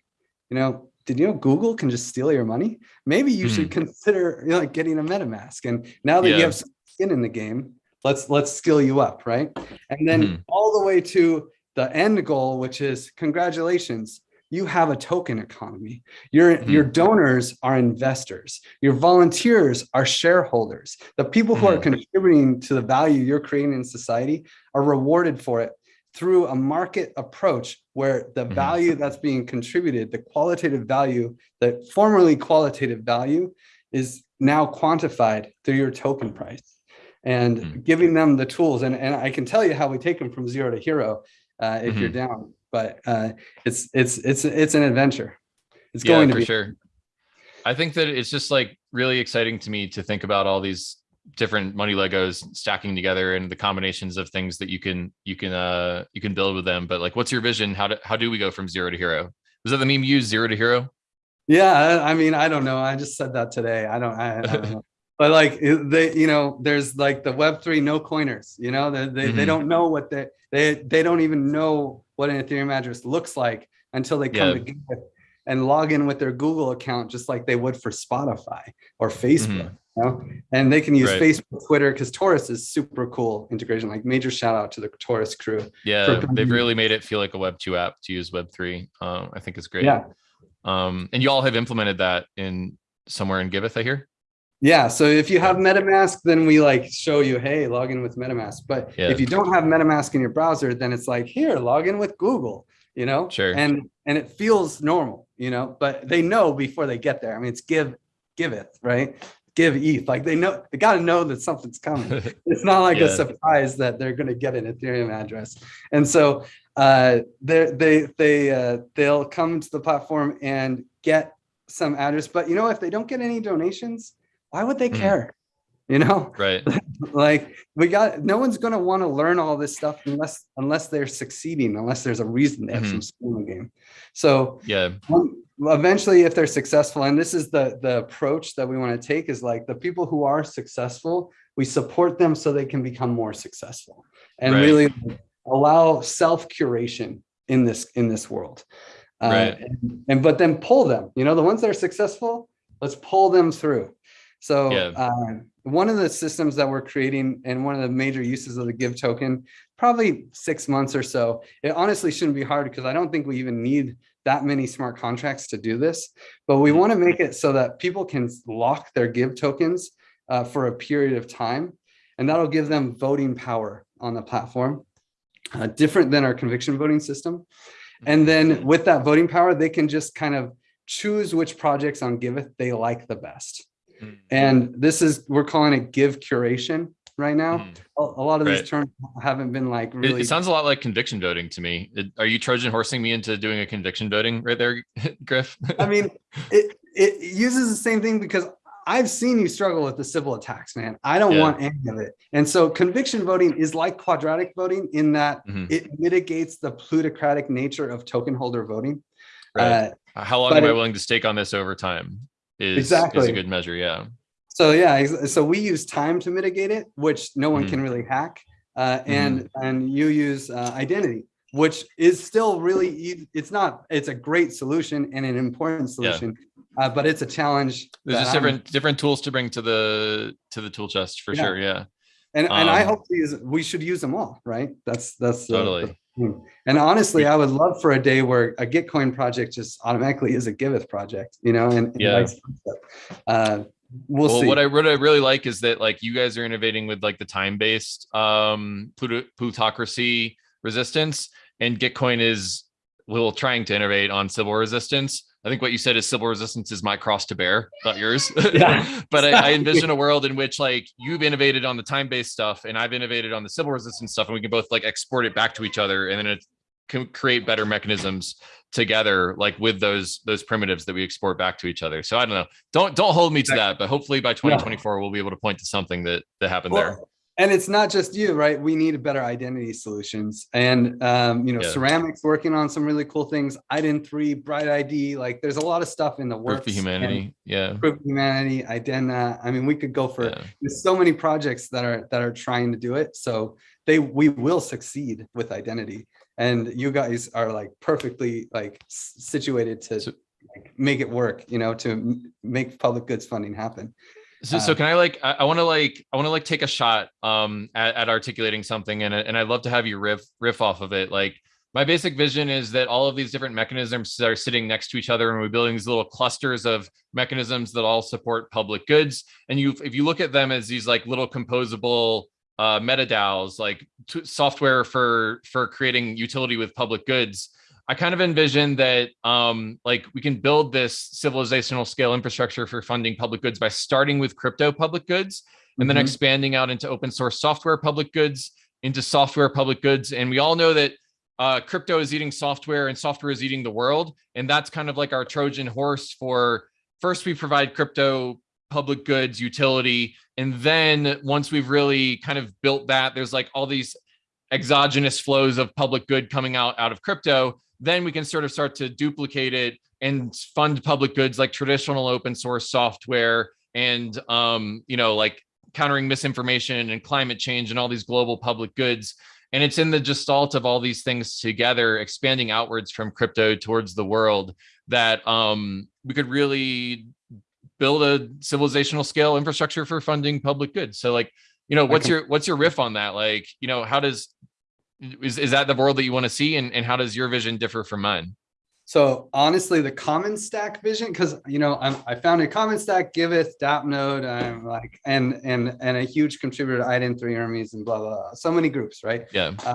you know, did you know Google can just steal your money? Maybe you should hmm. consider you know, like getting a MetaMask. And now that yeah. you have skin in the game, let's let's skill you up, right? And then mm. all the way to the end goal, which is congratulations, you have a token economy. Your, mm -hmm. your donors are investors. Your volunteers are shareholders. The people who mm -hmm. are mm-hmm. contributing to the value you're creating in society are rewarded for it through a market approach where the mm -hmm. value that's being contributed, the qualitative value, the formerly qualitative value is now quantified through your token price and mm-hmm. giving them the tools. And, and I can tell you how we take them from zero to hero uh, if you're mm-hmm. down but uh, it's it's it's it's an adventure. It's yeah, going to for be sure. I think that it's just like really exciting to me to think about all these different money Legos stacking together and the combinations of things that you can you can uh you can build with them. But like, what's your vision? How do how do we go from zero to hero? Was that the meme you use zero to hero? Yeah, I mean, I don't know. I just said that today. I don't. I, I don't know. But like they, you know, there's like the Web three no coiners. You know, they they, mm -hmm. they mm-hmm. don't know what they they they don't even know what an Ethereum address looks like until they come yeah. together and log in with their Google account, just like they would for Spotify or Facebook. Mm -hmm. You know? And they can use right. Facebook, Twitter, because Torus is super cool integration. Like major shout out to the Torus crew. Yeah, they've really made it feel like a Web two app to use Web three. Um, I think it's great. Yeah. Um, and you all have implemented that in somewhere in Giveth, I hear. Yeah, so if you have MetaMask, then we like show you, hey, log in with MetaMask. But yeah. if you don't have MetaMask in your browser, then it's like, here, log in with Google, you know? Sure. And and it feels normal, you know, but they know before they get there. I mean, it's give, give it, right? Give ETH. Like they know, they got to know that something's coming. it's not like yeah. a surprise that they're going to get an Ethereum address. And so uh, they they they uh, they'll come to the platform and get some address. But you know, if they don't get any donations, why would they Mhm. care? You know, Right. like we got no one's going to want to learn all this stuff unless unless they're succeeding, unless there's a reason they have some skin in the game. So Yeah. eventually if they're successful and this is the the approach that we want to take is like the people who are successful we support them so they can become more successful and Right. really allow self curation in this in this world uh, Right. and, and but then pull them you know the ones that are successful let's pull them through so Yeah. uh, one of the systems that we're creating and one of the major uses of the give token probably six months or so it honestly shouldn't be hard because i don't think we even need that many smart contracts to do this but we want to make it so that people can lock their give tokens uh, for a period of time and that'll give them voting power on the platform uh, different than our conviction voting system. And then with that voting power they can just kind of choose which projects on giveth they like the best Mm. and this is we're calling it give curation right now Mm. a, a lot of Right. these terms haven't been like It, really it sounds a lot like conviction voting to me. It- are you Trojan horsing me into doing a conviction voting right there, Griff? I mean, it it uses the same thing because I've seen you struggle with the Sybil attacks, man. I don't Yeah. want any of it. And so conviction voting is like quadratic voting in that Mhm. it mitigates the plutocratic nature of token holder voting. Right. Uh, How long am I it- willing to stake on this over time? Is, is Exactly. a good measure. Yeah. so yeah, so we use time to mitigate it, which no one Mhm. can really hack. Uh, Mm-hmm. and and you use uh, identity, which is still really it's not it's a great solution and an important solution, uh, but it's a challenge. There's just I'm- different different tools to bring to the to the tool chest for Yeah. sure. Yeah. And and I Um, hope these we should use them all, right? That's that's Totally. the. And honestly, I would love for a day where a Gitcoin project just automatically is a Giveth project, you know, and, and Yeah. Uh, we'll, well, see. what I what I really like is that like you guys are innovating with like the time based um pluto- plutocracy resistance, and Gitcoin is well trying to innovate on Sybil resistance. I think what you said is Sybil resistance is my cross to bear, not yours. Yeah, but I, I envision a world in which like you've innovated on the time based stuff, and I've innovated on the Sybil resistance stuff, and we can both like export it back to each other, and then it can create better mechanisms together like with those those primitives that we export back to each other. So i don't know. Don't don't hold me to that but hopefully by 2024 we'll be able to point to something that that happened there. Well, and it's not just you, right? We need better identity solutions. And um, you know, Yeah. Ceramic's working on some really cool things. iden3, Bright ID, like there's a lot of stuff in the works. proof of humanity yeah Proof of humanity, Idena. I mean, we could go for yeah there's so many projects that are that are trying to do it so they we will succeed with identity and you guys are like perfectly like situated to So- like, make it work you know to make public goods funding happen So, so Uh, can I like I, I want to like I want to like take a shot um at, at articulating something and and I'd love to have you riff riff off of it. Like my basic vision is that all of these different mechanisms are sitting next to each other and we're building these little clusters of mechanisms that all support public goods. And you if you look at them as these like little composable uh meta DAOs, like software for for creating utility with public goods. I kind of envision that um, like we can build this civilizational scale infrastructure for funding public goods by starting with crypto public goods and then Mhm. expanding out into open source software public goods, into software public goods. And we all know that uh, crypto is eating software and software is eating the world. And that's kind of like our Trojan horse for first we provide crypto public goods utility. And then once we've really kind of built that, there's like all these exogenous flows of public good coming out out of crypto then we can sort of start to duplicate it and fund public goods like traditional open source software and um, you know like countering misinformation and climate change and all these global public goods. And it's in the gestalt of all these things together expanding outwards from crypto towards the world that um, we could really build a civilizational scale infrastructure for funding public goods. So like you know what's your what's your riff on that? Like you know how does is, is that the world that you want to see and, and how does your vision differ from mine so honestly the Commons Stack vision because you know I'm, i founded Commons Stack giveth DAppNode i'm like and and and a huge contributor to iden 3 Hermez and blah blah, blah. so many groups right yeah uh,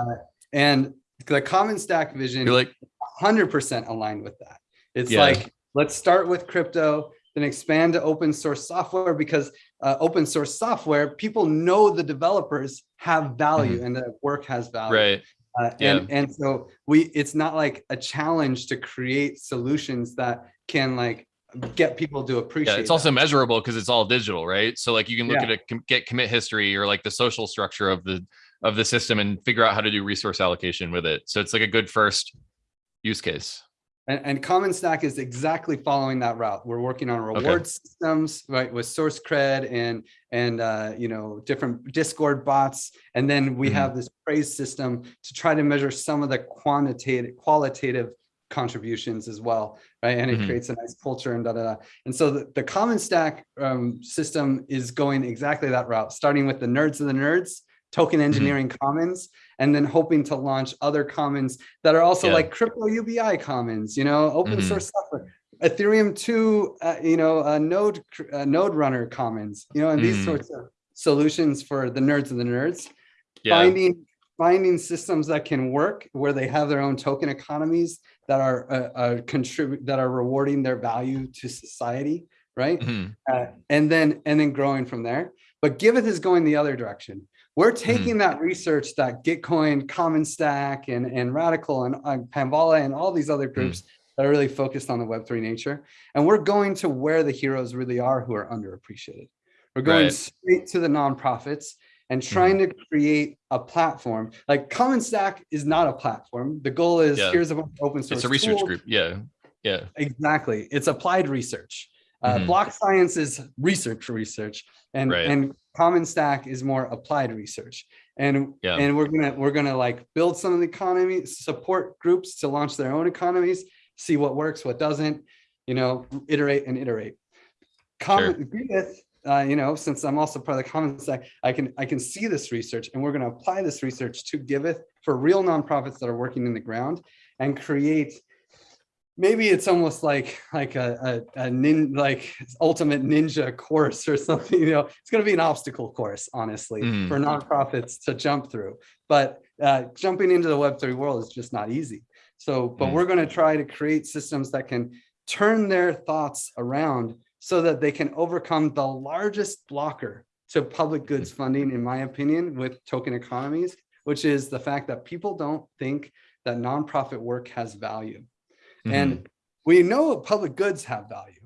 and the Commons Stack vision you're like 100% aligned with that. It's Yeah. like, let's start with crypto, then expand to open source software because uh, open source software, people know the developers have value and the work has value. right Uh, and and so we it's not like a challenge to create solutions that can like get people to appreciate. Yeah, it's also that. measurable because it's all digital, right? So like you can look Yeah. at a com- get commit history or like the social structure of the of the system and figure out how to do resource allocation with it. So it's like a good first use case. And, and Commons Stack is exactly following that route. We're working on reward systems, right, with SourceCred and and uh, you know different Discord bots, and then we Mhm. have this praise system to try to measure some of the quantitative, qualitative contributions as well, right? And it Mhm. creates a nice culture and da da da. And so the, the Commons Stack um, system is going exactly that route, starting with the nerds of the nerds, token engineering commons, and then hoping to launch other commons that are also Yeah. like crypto UBI commons, you know, open Mhm. source software, Ethereum 2, uh, you know, uh, node uh, node runner commons, you know, and these Mhm. sorts of solutions for the nerds of the nerds. Yeah. Finding finding systems that can work where they have their own token economies that are uh, uh, contribute that are rewarding their value to society, right? Mhm. uh, and then and then growing from there. But Giveth is going the other direction. We're hmm. taking that research that Gitcoin, Commons Stack, and and Radical and uh, Panvala and all these other hmm. groups that are really focused on the Web3 nature, and we're going to where the heroes really are who are underappreciated. We're going Right. straight to the nonprofits and hmm. trying to create a platform. Like Commons Stack is not a platform. The goal is Yeah. here's a open source. It's a research tools. group. Yeah. Yeah. Exactly. It's applied research. Uh, Mhm. BlockScience is research research, and Right. and Commons Stack is more applied research. And Yeah. and we're gonna we're gonna like build some of the economy, support groups to launch their own economies, see what works, what doesn't, you know, iterate and iterate. Common Giveth, uh, you know, since I'm also part of the Commons Stack, I can I can see this research, and we're gonna apply this research to Giveth for real nonprofits that are working in the ground and create maybe it's almost like like a, a, a nin like ultimate ninja course or something you know? It's going to be an obstacle course honestly Mhm. for nonprofits to jump through. But uh, jumping into the web3 world is just not easy. So but Mm. we're going to try to create systems that can turn their thoughts around so that they can overcome the largest blocker to public goods funding in my opinion with token economies which is the fact that people don't think that nonprofit work has value Mhm. and we know public goods have value,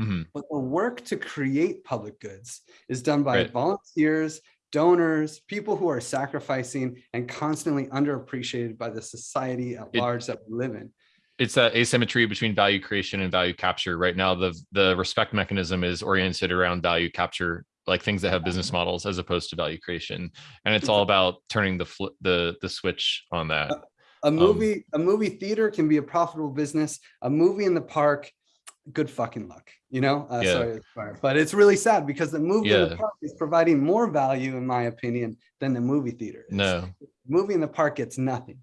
Mhm. but the work to create public goods is done by Right. volunteers, donors, people who are sacrificing and constantly underappreciated by the society at It- large that we live in. it's that asymmetry between value creation and value capture right now the the respect mechanism is oriented around value capture like things that have business models as opposed to value creation and it's all about turning the flip the the switch on that A movie, a movie theater can be a profitable business. A movie in the park, good fucking luck, you know. Uh, Yeah. sorry, but it's really sad because the movie in the park is providing more value, in my opinion, than the movie theater. is. no movie in the park gets nothing.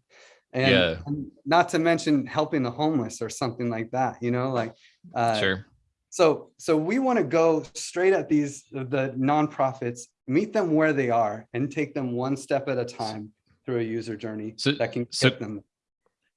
And, Yeah. and not to mention helping the homeless or something like that, you know, like uh, sure so so we want to go straight at these the nonprofits, meet them where they are and take them one step at a time through a user journey So- that can so- get them.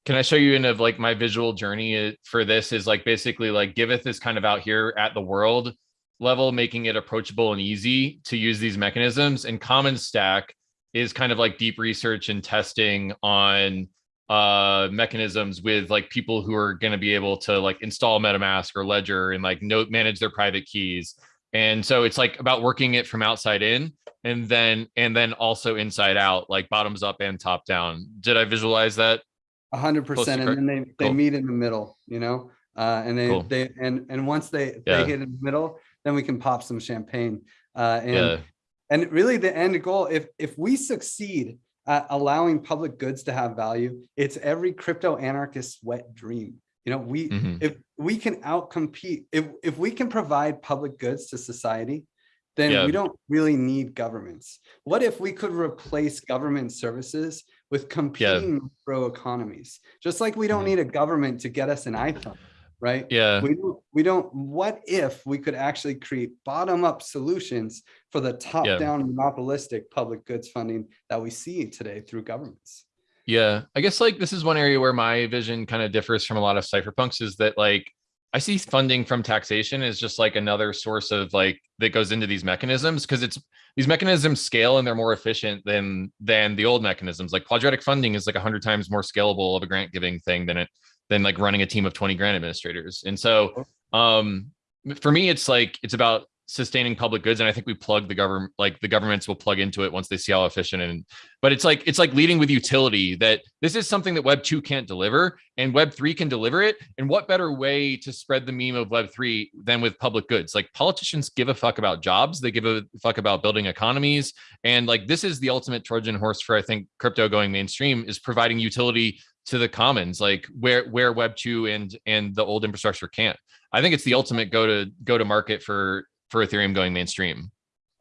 can i show you in of like my visual journey uh, for this is like basically like giveth is kind of out here at the world level making it approachable and easy to use these mechanisms and Commons Stack is kind of like deep research and testing on uh mechanisms with like people who are going to be able to like install metamask or ledger and like note manage their private keys and so it's like about working it from outside in and then and then also inside out like bottoms up and top down did i visualize that A 100 percent. and then they they Cool. meet in the middle, you know, uh, and they Cool. they and and once they Yeah. they hit in the middle, then we can pop some champagne. Uh, and yeah and really the end goal if if we succeed at allowing public goods to have value it's every crypto anarchist's wet dream you know we Mhm. if we can outcompete if if we can provide public goods to society then Yeah. we don't really need governments. What if we could replace government services with competing macro economies? Just like we don't Mhm. need a government to get us an iphone right? Yeah. We don't we don't what if we could actually create bottom up solutions for the top down monopolistic public goods funding that we see today through governments Yeah, I guess like this is one area where my vision kind of differs from a lot of cypherpunks is that like I see funding from taxation as just like another source of like that goes into these mechanisms because it's these mechanisms scale and they're more efficient than than the old mechanisms. Like quadratic funding is like a hundred times more scalable of a grant giving thing than it than like running a team of 20 grant administrators. And so um for me it's like it's about sustaining public goods and i think we plug the government like the governments will plug into it once they see how efficient and but it's like it's like leading with utility that this is something that web 2 can't deliver and web 3 can deliver it. And what better way to spread the meme of web 3 than with public goods? Like politicians give a fuck about jobs. They give a fuck about building economies. And like this is the ultimate trojan horse for i think crypto going mainstream is providing utility to the commons like where where web 2 and and the old infrastructure can't. I think it's the ultimate go to go to market for for Ethereum going mainstream?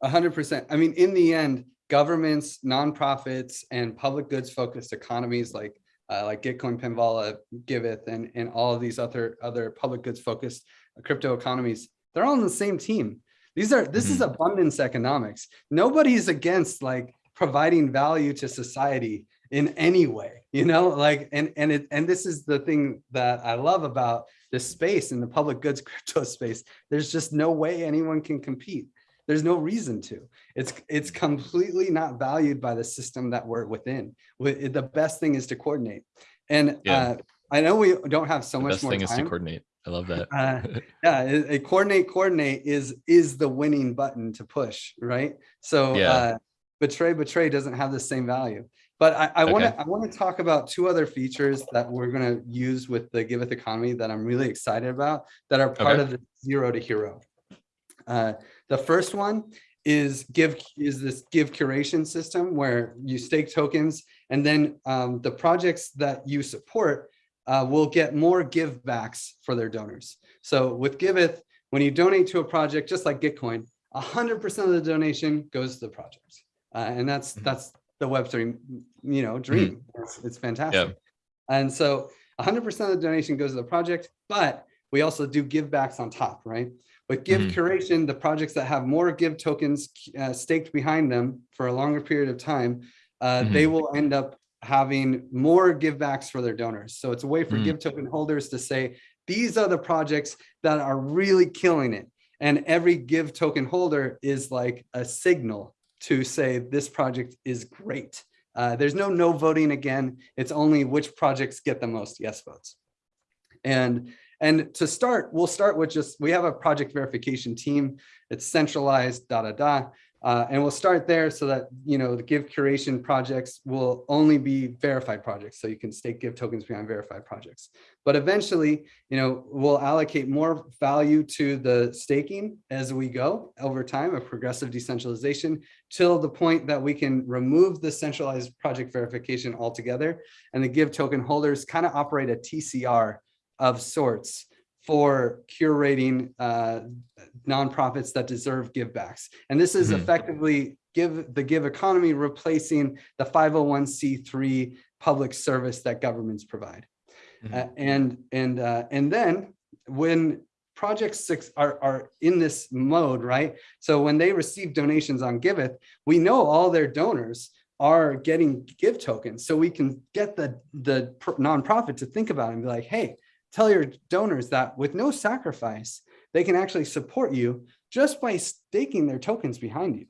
A hundred percent. I mean, in the end, governments, nonprofits, and public goods focused economies like uh, like Gitcoin, Panvala, Giveth, and and all of these other other public goods focused crypto economies, they're all on the same team. These are this mm -hmm. is mm-hmm. abundance economics. Nobody's against like providing value to society in any way, you know, like and and it and this is the thing that I love about this space in the public goods crypto space, there's just no way anyone can compete. There's no reason to. It's it's completely not valued by the system that we're within. The best thing is to coordinate. And yeah. uh, I know we don't have so the much best more thing time. is to coordinate. I love that. uh, yeah, a coordinate, coordinate is is the winning button to push, right? So yeah. uh, betray, betray doesn't have the same value. But I, I want to I want to talk about two other features that we're going to use with the Giveth economy that I'm really excited about that are part okay. of the zero to hero. Uh, the first one is give is this give curation system where you stake tokens and then um, the projects that you support uh, will get more give backs for their donors. So with Giveth, when you donate to a project, just like Gitcoin, 100% of the donation goes to the project. Uh, and that's mm-hmm. that's the Web3, you know, dream. Mm -hmm. it's, it's, fantastic. Yeah. And so 100% of the donation goes to the project, but we also do give backs on top, right? But give mm -hmm. curation, the projects that have more give tokens uh, staked behind them for a longer period of time, uh, mm -hmm. they will end up having more give backs for their donors. So it's a way for mm. give token holders to say, these are the projects that are really killing it. And every give token holder is like a signal to say this project is great. Uh, there's no no voting again. It's only which projects get the most yes votes. And and to start, we'll start with just, we have a project verification team. It's centralized, da, da, da. Uh, and we'll start there so that, you know, the give curation projects will only be verified projects. So you can stake give tokens behind verified projects. But eventually, you know, we'll allocate more value to the staking as we go over time of progressive decentralization till the point that we can remove the centralized project verification altogether. And the give token holders kind of operate a TCR of sorts for curating uh, nonprofits that deserve givebacks. And this is mm -hmm. effectively give the give economy replacing the 501c3 public service that governments provide. Mm -hmm. uh, and and uh, and then when project six are, are in this mode, right? So when they receive donations on Giveth, we know all their donors are getting give tokens. So we can get the, the nonprofit to think about it and be like, hey, tell your donors that with no sacrifice, they can actually support you just by staking their tokens behind you.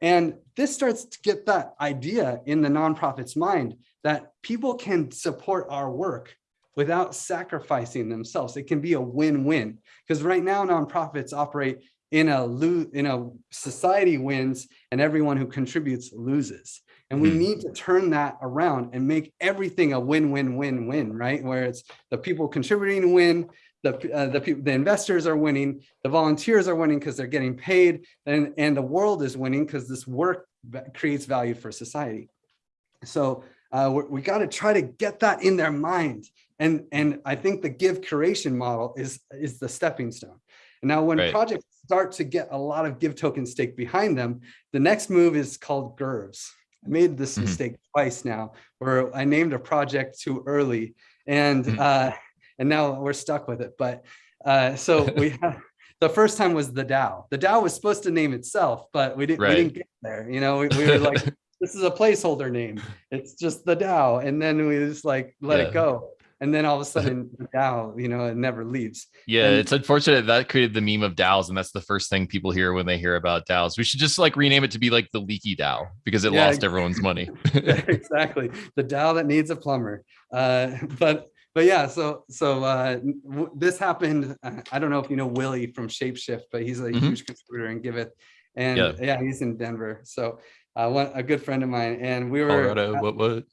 And this starts to get that idea in the nonprofit's mind that people can support our work without sacrificing themselves. It can be a win-win because right now nonprofits operate in a in a society wins and everyone who contributes loses. And we mm. need to turn that around and make everything a win-win-win-win, right? Where it's the people contributing win, the uh, the people, the investors are winning, the volunteers are winning because they're getting paid, and and the world is winning because this work creates value for society. So uh, we got to try to get that in their mind, and and I think the give curation model is is the stepping stone. And now when right. projects start to get a lot of give token stake behind them, the next move is called GURVs. I made this mm -hmm. mistake twice now, where I named a project too early, and mm -hmm. uh, and now we're stuck with it. But uh, so we have the first time was the DAO. The DAO was supposed to name itself, but we didn't, right. we didn't get there. You know, we, we were like, this is a placeholder name. It's just the DAO, and then we just like let yeah. it go. And then all of a sudden now you know it never leaves Yeah, And- it's unfortunate that created the meme of DAOs, and that's the first thing people hear when they hear about DAOs. We should just like rename it to be like the leaky DAO because it Yeah, lost everyone's money. exactly the DAO that needs a plumber uh but but yeah so so uh w- this happened uh, i don't know if you know willie from ShapeShift but he's a Mhm. huge contributor in giveth and Yeah. yeah. he's in denver so uh one a good friend of mine and we were Colorado, at- what what?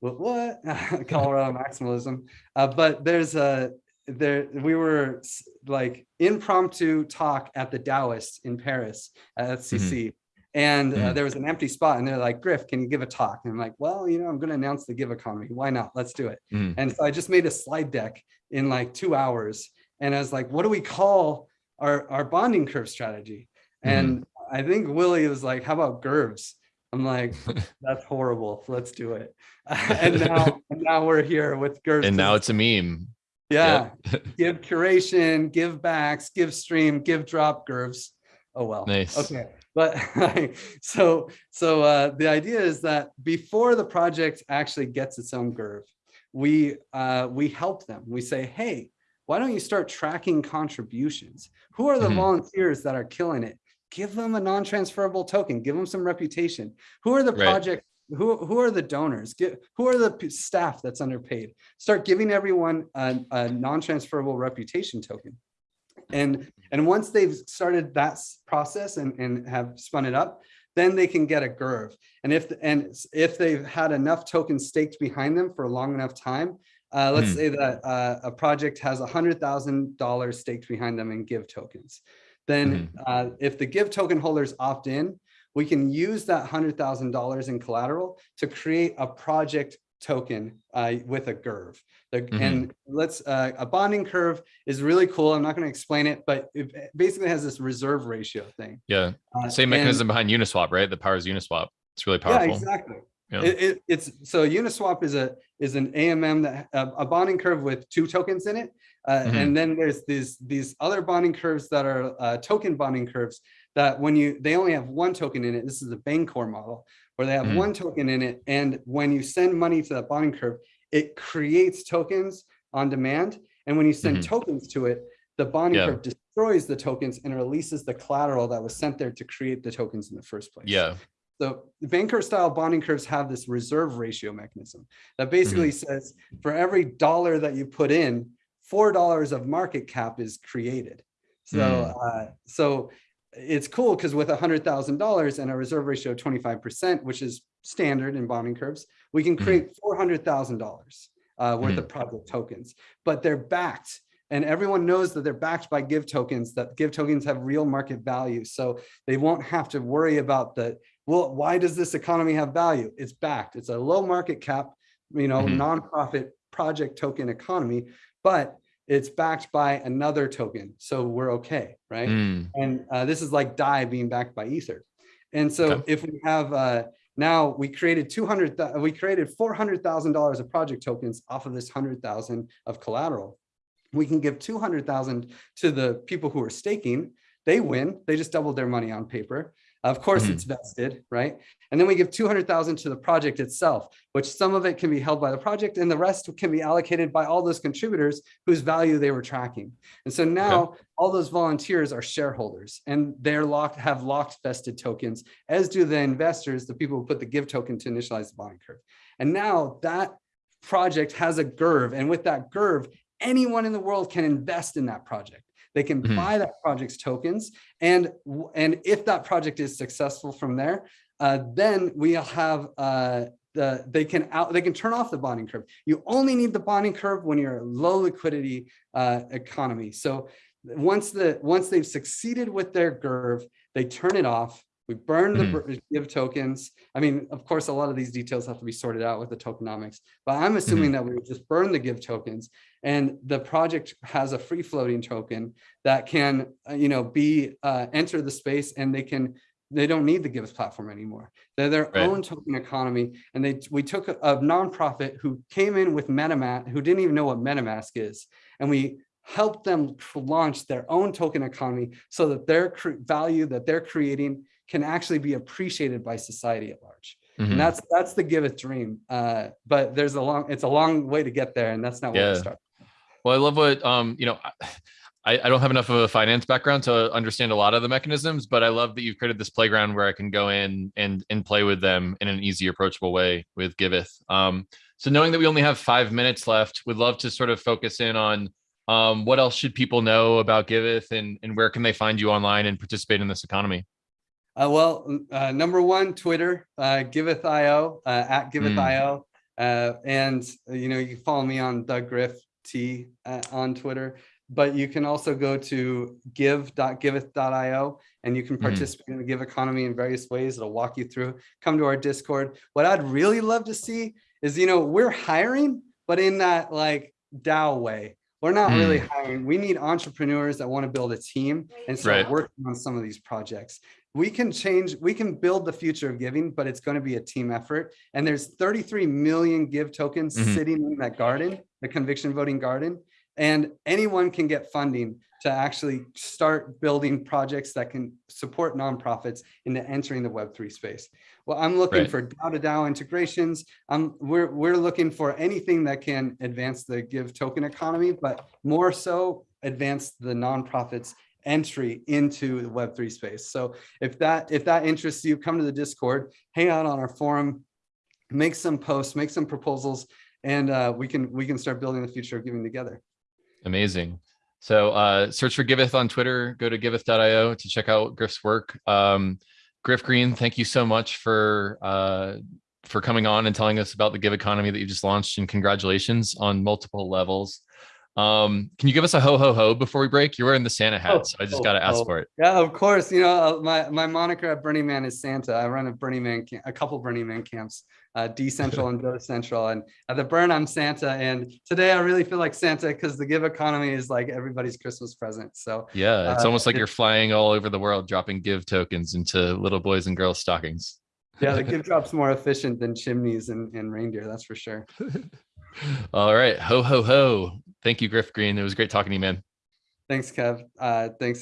What, what? Colorado maximalism. Uh, but there's a there we were like impromptu talk at the DAOist in Paris at EthCC. And uh, Mhm. there was an empty spot, and they're like, Griff, can you give a talk? And I'm like, well, you know, I'm going to announce the give economy. Why not? Let's do it. Mhm. And so I just made a slide deck in like two hours. And I was like, what do we call our, our bonding curve strategy? And I think Willie was like, how about GURVs? I'm like, that's horrible. Let's do it. and now, and now we're here with GURVs. And now it's a meme. yeah, give curation, give backs, give stream, give drop GURVs. Oh well. Nice. Okay. But so so uh, the idea is that before the project actually gets its own GURV, we uh, we help them. We say, hey, why don't you start tracking contributions? Who are the Mhm. volunteers that are killing it? Give them a non-transferable token. Give them some reputation. Who are the Right. project? Who who are the donors? Get, who are the staff that's underpaid? Start giving everyone a, a non-transferable reputation token. And and once they've started that process and, and have spun it up, then they can get a GURV. And if and if they've had enough tokens staked behind them for a long enough time, uh, let's Hmm. say that uh, a project has a hundred thousand dollars staked behind them in give tokens. Then uh, if the give token holders opt in, we can use that hundred thousand dollars in collateral to create a project token uh, with a GURV. The, Mhm. And let's uh, a bonding curve is really cool. I'm not going to explain it, but it basically has this reserve ratio thing. Yeah. Uh, Same and- mechanism behind Uniswap, right? That powers Uniswap. It's really Yeah, powerful. exactly. Yeah. It, it, it's so Uniswap is a is an AMM that a, a bonding curve with two tokens in it, uh, Mhm. and then there's these these other bonding curves that are uh, token bonding curves that when you they only have one token in it. This is the Bancor model where they have Mhm. one token in it, and when you send money to that bonding curve, it creates tokens on demand, and when you send Mhm. tokens to it, the bonding Yeah. curve destroys the tokens and releases the collateral that was sent there to create the tokens in the first place. Yeah. So the Bancor style bonding curves have this reserve ratio mechanism that basically says for every dollar that you put in, four dollars of market cap is created. So Mm. uh, so it's cool because with a hundred thousand dollars and a reserve ratio of 25%, which is standard in bonding curves, we can Mhm. create four hundred thousand dollars uh, worth Mhm. of project tokens, but they're backed. And everyone knows that they're backed by give tokens, that give tokens have real market value. So they won't have to worry about the, well, why does this economy have value? It's backed. It's a low market cap, you know, Mhm. nonprofit project token economy, but it's backed by another token. So we're okay, right? Mm. And uh, this is like DAI being backed by Ether. And so Okay. if we have uh, now we created 200, we created $400,000 of project tokens off of this 100,000 of collateral. We can give 200,000 to the people who are staking. They win. They just doubled their money on paper. Of course, Mhm. it's vested, right? And then we give 200,000 to the project itself, which some of it can be held by the project and the rest can be allocated by all those contributors whose value they were tracking. And so now all those volunteers are shareholders and they're locked, have locked vested tokens, as do the investors, the people who put the give token to initialize the bonding curve. And now that project has a GURV and with that GURV, anyone in the world can invest in that project. They can Mhm. buy that project's tokens and, and if that project is successful from there, uh, then we'll have uh, the, they can out, they can turn off the bonding curve. You only need the bonding curve when you're a low liquidity uh, economy. So once the once they've succeeded with their GURV, they turn it off. We burn the bur- give tokens. I mean, of course, a lot of these details have to be sorted out with the tokenomics, but I'm assuming that we would just burn the give tokens and the project has a free floating token that can, uh, you know, be uh, enter the space and they can they don't need the Gives platform anymore. They're their Right. own token economy. And they we took a, a nonprofit who came in with MetaMask, who didn't even know what MetaMask is, and we helped them launch their own token economy so that their value that they're creating can actually be appreciated by society at large. Mhm. And that's that's the Giveth dream. Uh, but there's a long it's a long way to get there, and that's not where Yeah. we start. Well, I love what um, you know. I, I don't have enough of a finance background to understand a lot of the mechanisms, but I love that you've created this playground where I can go in and and play with them in an easy, approachable way with Giveth. Um, so knowing that we only have five minutes left, would love to sort of focus in on um, what else should people know about Giveth and and where can they find you online and participate in this economy? Uh, well, uh, number one, Twitter, uh, Giveth.io, uh, at Giveth.io. Uh, and, uh, you know, you can follow me on Doug Griff T uh, on Twitter, but you can also go to give.giveth.io and you can Mhm. participate in the Give economy in various ways. It'll walk you through. Come to our Discord. What I'd really love to see is, you know, we're hiring, but in that like DAO way. We're not really hiring. We need entrepreneurs that want to build a team and start Right. working on some of these projects we can change, we can build the future of giving, but it's going to be a team effort. And there's 33 million give tokens Mhm. sitting in that garden, the conviction voting garden. And anyone can get funding to actually start building projects that can support nonprofits into entering the Web3 space. Well, I'm looking Right. for DAO to DAO integrations. Um, we're, we're looking for anything that can advance the give token economy, but more so advance the nonprofits entry into the Web3 space. So if that if that interests you, come to the Discord, hang out on our forum, make some posts, make some proposals, and uh, we can we can start building the future of giving together. Amazing. So uh, search for Giveth on Twitter, go to giveth.io to check out Griff's work. Um, Griff Green, thank you so much for uh, for coming on and telling us about the Give economy that you just launched and congratulations on multiple levels. Um, can you give us a ho ho ho before we break? You're wearing the Santa hat, Oh, so I just oh, got to ask oh. for it. Yeah, of course. You know, uh, my my moniker at Burning Man is Santa. I run a Burning Man a couple Burning Man camps, uh, D Central and Go Central. And at the Burn, I'm Santa. And today I really feel like Santa because the give economy is like everybody's Christmas present. So Yeah, it's Uh, almost like you're flying all over the world, dropping Give tokens into little boys and girls stockings. yeah, the give drop's more efficient than chimneys and, and reindeer. That's for sure. All right, ho ho ho! Thank you, Griff Green. It was great talking to you, man. Thanks, Kev. Uh, thanks.